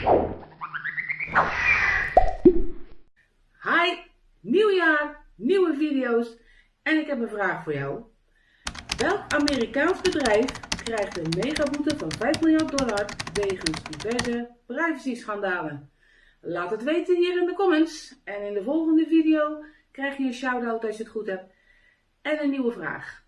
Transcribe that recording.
Hi, nieuw jaar, nieuwe video's en ik heb een vraag voor jou. Welk Amerikaans bedrijf krijgt een megaboete van 5 miljard dollar wegens diverse privacy-schandalen? Laat het weten hier in de comments en in de volgende video krijg je een shout-out als je het goed hebt en een nieuwe vraag.